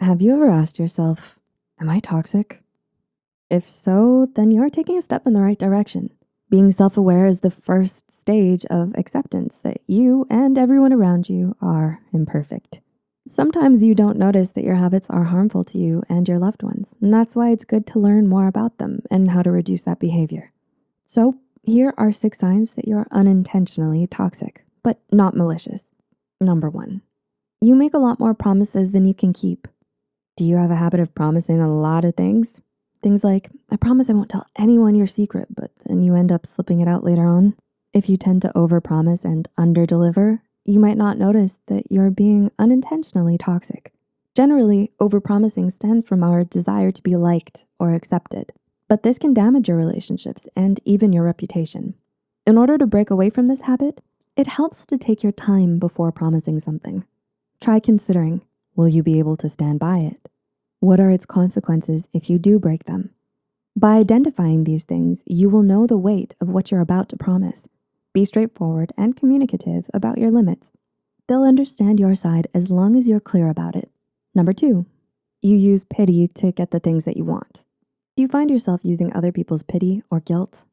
Have you ever asked yourself, am I toxic? If so, then you're taking a step in the right direction. Being self-aware is the first stage of acceptance that you and everyone around you are imperfect. Sometimes you don't notice that your habits are harmful to you and your loved ones, and that's why it's good to learn more about them and how to reduce that behavior. So here are six signs that you're unintentionally toxic, but not malicious. Number one, you make a lot more promises than you can keep. Do you have a habit of promising a lot of things? Things like, I promise I won't tell anyone your secret, but then you end up slipping it out later on. If you tend to overpromise and underdeliver, you might not notice that you're being unintentionally toxic. Generally, overpromising stems from our desire to be liked or accepted, but this can damage your relationships and even your reputation. In order to break away from this habit, it helps to take your time before promising something. Try considering, will you be able to stand by it? What are its consequences if you do break them? By identifying these things, you will know the weight of what you're about to promise. Be straightforward and communicative about your limits. They'll understand your side as long as you're clear about it. Number two, you use pity to get the things that you want. Do you find yourself using other people's pity or guilt?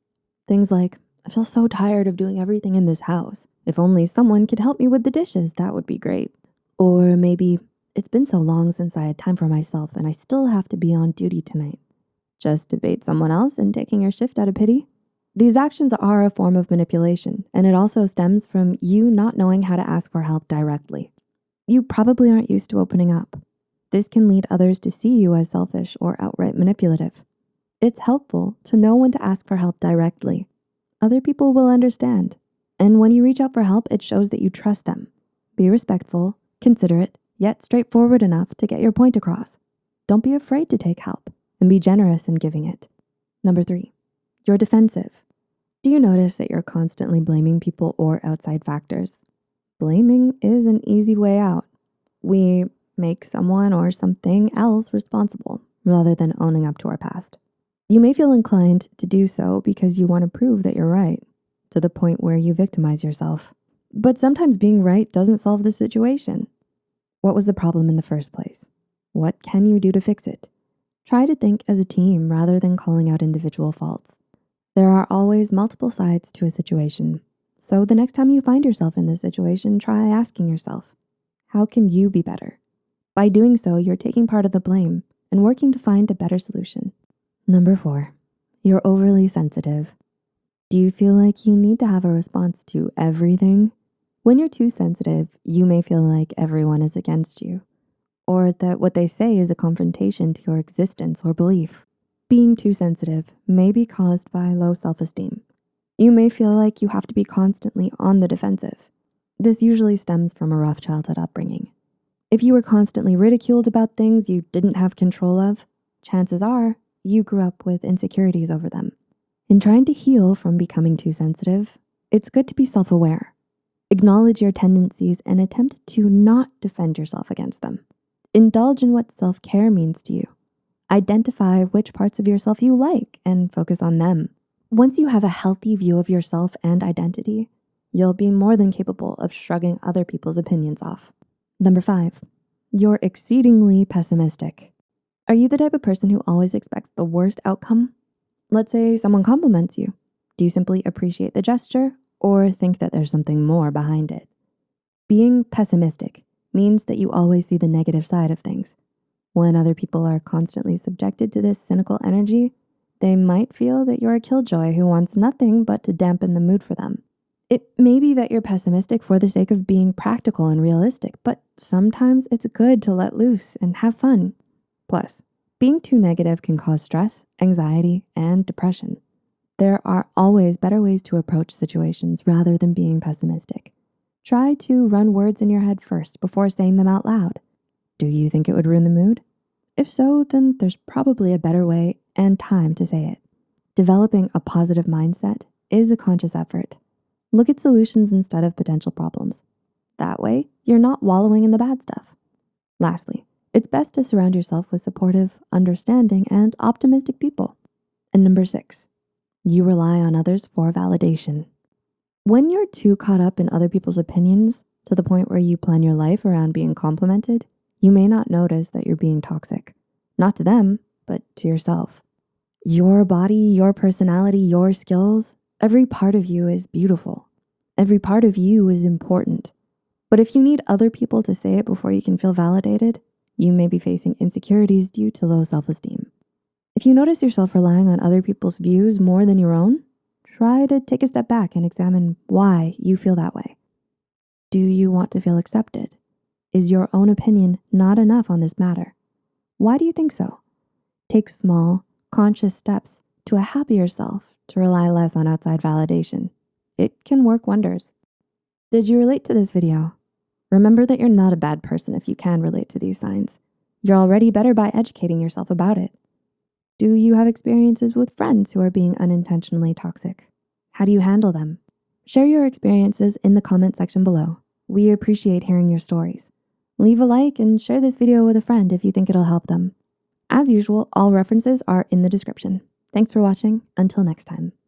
Things like, I feel so tired of doing everything in this house. If only someone could help me with the dishes, that would be great. Or maybe, it's been so long since I had time for myself and I still have to be on duty tonight. Just bait someone else and taking your shift out of pity? These actions are a form of manipulation, and it also stems from you not knowing how to ask for help directly. You probably aren't used to opening up. This can lead others to see you as selfish or outright manipulative. It's helpful to know when to ask for help directly. Other people will understand. And when you reach out for help, it shows that you trust them. Be respectful, considerate, yet straightforward enough to get your point across. Don't be afraid to take help and be generous in giving it. Number three, you're defensive. Do you notice that you're constantly blaming people or outside factors? Blaming is an easy way out. We make someone or something else responsible rather than owning up to our past. You may feel inclined to do so because you wanna prove that you're right to the point where you victimize yourself. But sometimes being right doesn't solve the situation. What was the problem in the first place? What can you do to fix it? Try to think as a team rather than calling out individual faults. There are always multiple sides to a situation. So the next time you find yourself in this situation, try asking yourself, how can you be better? By doing so, you're taking part of the blame and working to find a better solution. Number four, you're overly sensitive. Do you feel like you need to have a response to everything? When you're too sensitive, you may feel like everyone is against you or that what they say is a confrontation to your existence or belief. Being too sensitive may be caused by low self-esteem. You may feel like you have to be constantly on the defensive. This usually stems from a rough childhood upbringing. If you were constantly ridiculed about things you didn't have control of, chances are you grew up with insecurities over them. In trying to heal from becoming too sensitive, it's good to be self-aware Acknowledge your tendencies and attempt to not defend yourself against them. Indulge in what self-care means to you. Identify which parts of yourself you like and focus on them. Once you have a healthy view of yourself and identity, you'll be more than capable of shrugging other people's opinions off. Number five, you're exceedingly pessimistic. Are you the type of person who always expects the worst outcome? Let's say someone compliments you. Do you simply appreciate the gesture or think that there's something more behind it. Being pessimistic means that you always see the negative side of things. When other people are constantly subjected to this cynical energy, they might feel that you're a killjoy who wants nothing but to dampen the mood for them. It may be that you're pessimistic for the sake of being practical and realistic, but sometimes it's good to let loose and have fun. Plus, being too negative can cause stress, anxiety, and depression. There are always better ways to approach situations rather than being pessimistic. Try to run words in your head first before saying them out loud. Do you think it would ruin the mood? If so, then there's probably a better way and time to say it. Developing a positive mindset is a conscious effort. Look at solutions instead of potential problems. That way, you're not wallowing in the bad stuff. Lastly, it's best to surround yourself with supportive, understanding, and optimistic people. And number six, you rely on others for validation. When you're too caught up in other people's opinions to the point where you plan your life around being complimented, you may not notice that you're being toxic. Not to them, but to yourself. Your body, your personality, your skills, every part of you is beautiful. Every part of you is important. But if you need other people to say it before you can feel validated, you may be facing insecurities due to low self-esteem. If you notice yourself relying on other people's views more than your own, try to take a step back and examine why you feel that way. Do you want to feel accepted? Is your own opinion not enough on this matter? Why do you think so? Take small, conscious steps to a happier self to rely less on outside validation. It can work wonders. Did you relate to this video? Remember that you're not a bad person if you can relate to these signs. You're already better by educating yourself about it. Do you have experiences with friends who are being unintentionally toxic? How do you handle them? Share your experiences in the comment section below. We appreciate hearing your stories. Leave a like and share this video with a friend if you think it'll help them. As usual, all references are in the description. Thanks for watching. Until next time.